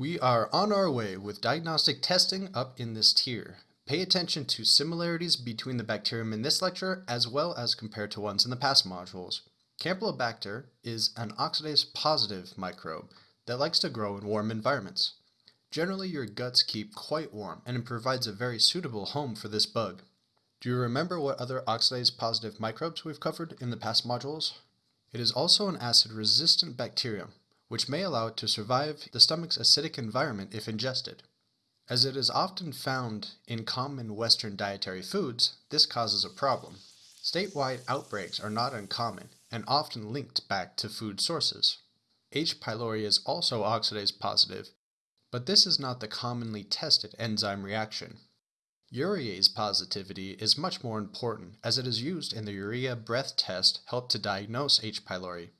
We are on our way with diagnostic testing up in this tier. Pay attention to similarities between the bacterium in this lecture as well as compared to ones in the past modules. Campylobacter is an oxidase positive microbe that likes to grow in warm environments. Generally, your guts keep quite warm and it provides a very suitable home for this bug. Do you remember what other oxidase positive microbes we've covered in the past modules? It is also an acid resistant bacterium, which may allow it to survive the stomach's acidic environment if ingested. As it is often found in common Western dietary foods, this causes a problem. Statewide outbreaks are not uncommon and often linked back to food sources. H. pylori is also oxidase positive, but this is not the commonly tested enzyme reaction. Urease positivity is much more important as it is used in the urea breath test helped to diagnose H. pylori.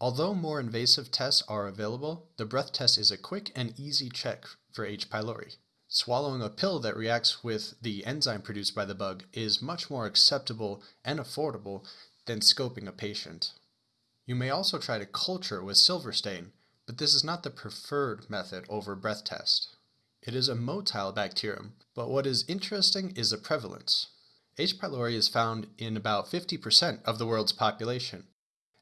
Although more invasive tests are available, the breath test is a quick and easy check for H. pylori. Swallowing a pill that reacts with the enzyme produced by the bug is much more acceptable and affordable than scoping a patient. You may also try to culture with silver stain, but this is not the preferred method over breath test. It is a motile bacterium, but what is interesting is the prevalence. H. pylori is found in about 50% of the world's population.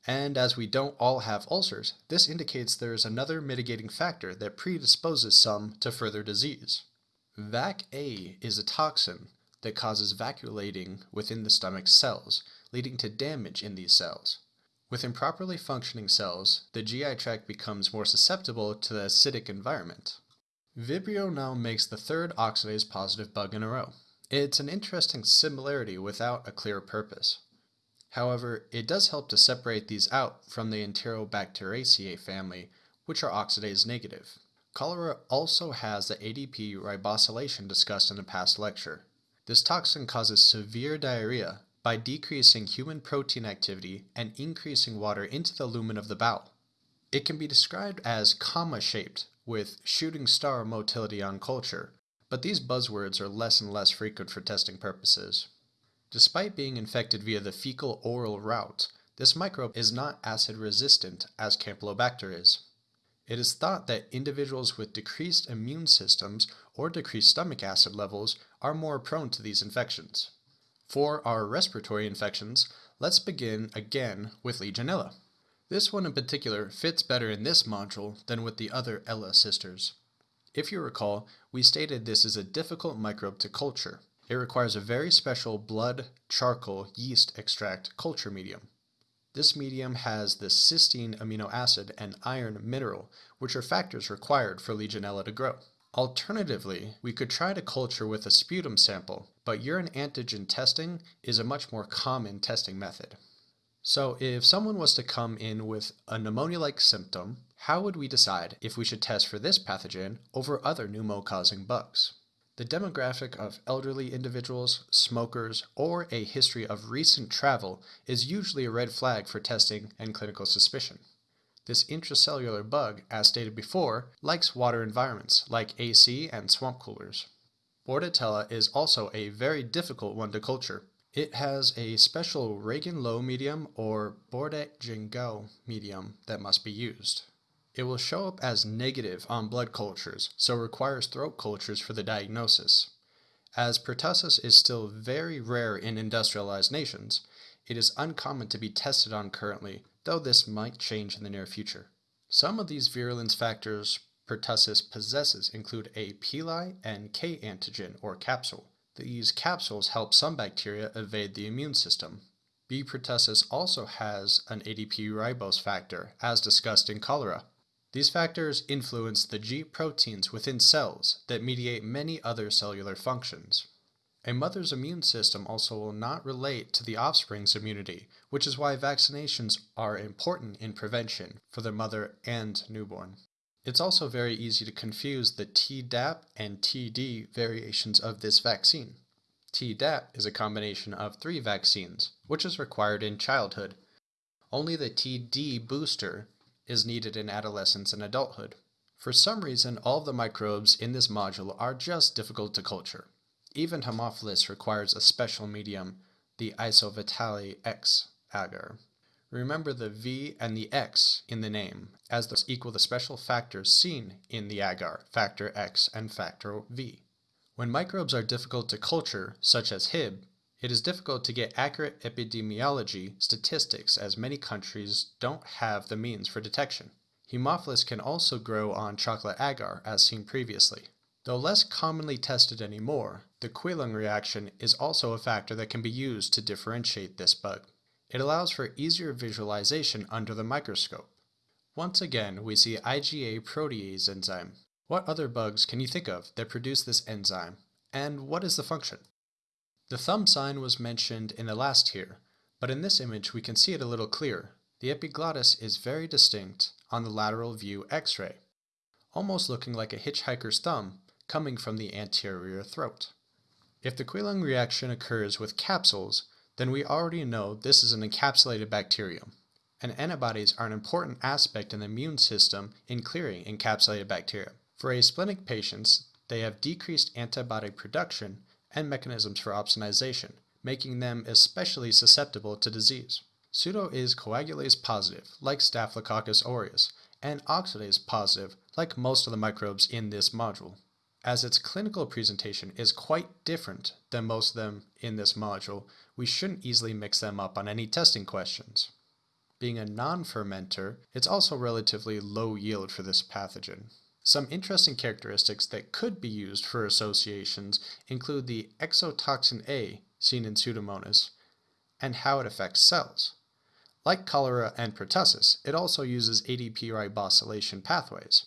And as we don't all have ulcers, this indicates there is another mitigating factor that predisposes some to further disease. VAC-A is a toxin that causes vacuolating within the stomach cells, leading to damage in these cells. With improperly functioning cells, the GI tract becomes more susceptible to the acidic environment. Vibrio now makes the third oxidase positive bug in a row. It's an interesting similarity without a clear purpose. However, it does help to separate these out from the Enterobacteriaceae family, which are oxidase negative. Cholera also has the ADP ribosylation discussed in a past lecture. This toxin causes severe diarrhea by decreasing human protein activity and increasing water into the lumen of the bowel. It can be described as comma shaped, with shooting star motility on culture, but these buzzwords are less and less frequent for testing purposes. Despite being infected via the fecal oral route, this microbe is not acid resistant as Campylobacter is. It is thought that individuals with decreased immune systems or decreased stomach acid levels are more prone to these infections. For our respiratory infections, let's begin again with Legionella. This one in particular fits better in this module than with the other Ella sisters. If you recall, we stated this is a difficult microbe to culture. It requires a very special blood charcoal yeast extract culture medium. This medium has the cysteine amino acid and iron mineral, which are factors required for Legionella to grow. Alternatively, we could try to culture with a sputum sample, but urine antigen testing is a much more common testing method. So if someone was to come in with a pneumonia-like symptom, how would we decide if we should test for this pathogen over other pneumo-causing bugs? The demographic of elderly individuals, smokers, or a history of recent travel is usually a red flag for testing and clinical suspicion. This intracellular bug, as stated before, likes water environments like AC and swamp coolers. Bordetella is also a very difficult one to culture. It has a special Regan-Lowe medium or Bordet-Gengou medium that must be used. It will show up as negative on blood cultures, so requires throat cultures for the diagnosis. As pertussis is still very rare in industrialized nations, it is uncommon to be tested on currently, though this might change in the near future. Some of these virulence factors pertussis possesses include a pili and K antigen or capsule. These capsules help some bacteria evade the immune system. B. pertussis also has an ADP ribose factor, as discussed in cholera. These factors influence the G proteins within cells that mediate many other cellular functions. A mother's immune system also will not relate to the offspring's immunity, which is why vaccinations are important in prevention for the mother and newborn. It's also very easy to confuse the Tdap and Td variations of this vaccine. Tdap is a combination of three vaccines, which is required in childhood. Only the Td booster is needed in adolescence and adulthood. For some reason, all the microbes in this module are just difficult to culture. Even Haemophilus requires a special medium, the IsoVitaleX agar. Remember the V and the X in the name, as those equal the special factors seen in the agar, factor X and factor V. When microbes are difficult to culture, such as Hib, it is difficult to get accurate epidemiology statistics as many countries don't have the means for detection. Haemophilus can also grow on chocolate agar, as seen previously. Though less commonly tested anymore, the Quellung reaction is also a factor that can be used to differentiate this bug. It allows for easier visualization under the microscope. Once again, we see IgA protease enzyme. What other bugs can you think of that produce this enzyme, and what is the function? The thumb sign was mentioned in the last here, but in this image we can see it a little clearer. The epiglottis is very distinct on the lateral view x-ray, almost looking like a hitchhiker's thumb coming from the anterior throat. If the Quellung reaction occurs with capsules, then we already know this is an encapsulated bacterium, and antibodies are an important aspect in the immune system in clearing encapsulated bacteria. For asplenic patients, they have decreased antibody production and mechanisms for opsonization, making them especially susceptible to disease. Pseudo is coagulase positive, like Staphylococcus aureus, and oxidase positive, like most of the microbes in this module. As its clinical presentation is quite different than most of them in this module, we shouldn't easily mix them up on any testing questions. Being a non-fermenter, it's also relatively low yield for this pathogen. Some interesting characteristics that could be used for associations include the exotoxin A seen in Pseudomonas and how it affects cells. Like cholera and pertussis, it also uses ADP ribosylation pathways.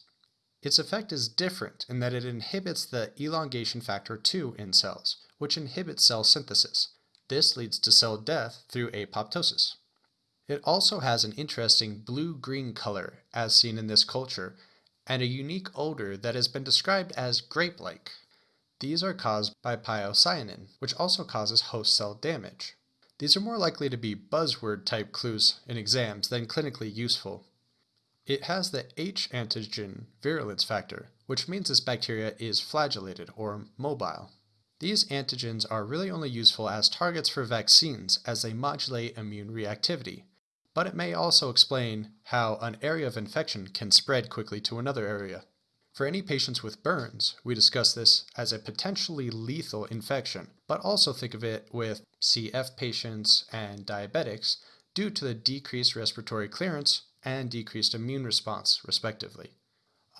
Its effect is different in that it inhibits the elongation factor 2 in cells, which inhibits cell synthesis. This leads to cell death through apoptosis. It also has an interesting blue-green color, as seen in this culture, and a unique odor that has been described as grape-like. These are caused by pyocyanin, which also causes host cell damage. These are more likely to be buzzword type clues in exams than clinically useful. It has the H antigen virulence factor, which means this bacteria is flagellated or mobile. These antigens are really only useful as targets for vaccines as they modulate immune reactivity, but it may also explain how an area of infection can spread quickly to another area. For any patients with burns, we discuss this as a potentially lethal infection, but also think of it with CF patients and diabetics due to the decreased respiratory clearance and decreased immune response, respectively.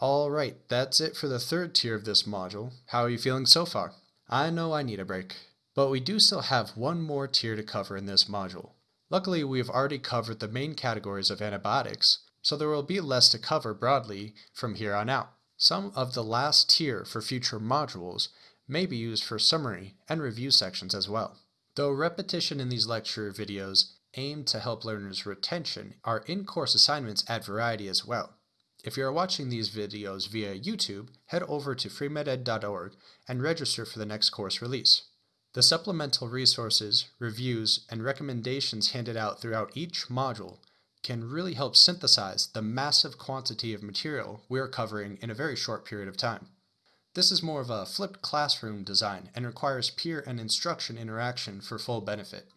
Alright, that's it for the third tier of this module. How are you feeling so far? I know I need a break, but we do still have one more tier to cover in this module. Luckily, we have already covered the main categories of antibiotics, so there will be less to cover broadly from here on out. Some of the last tier for future modules may be used for summary and review sections as well. Though repetition in these lecture videos aimed to help learners' retention, our in-course assignments add variety as well. If you are watching these videos via YouTube, head over to freemeded.org and register for the next course release. The supplemental resources, reviews, and recommendations handed out throughout each module can really help synthesize the massive quantity of material we are covering in a very short period of time. This is more of a flipped classroom design and requires peer and instruction interaction for full benefit.